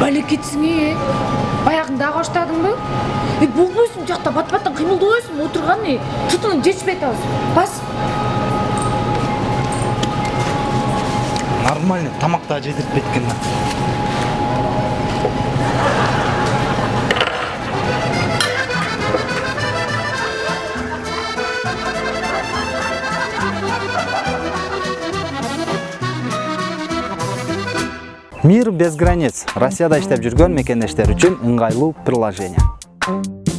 балекетсиң э баягында баштадыңбы э болбойсуң жакта бат баттан отурган э тутуну жетишпей атабыз бас. Нормальный да жедиртпейт экен мир без границ. Россияда иштеп жүргөн мекендештер үчүн ыңгайлуу приложение.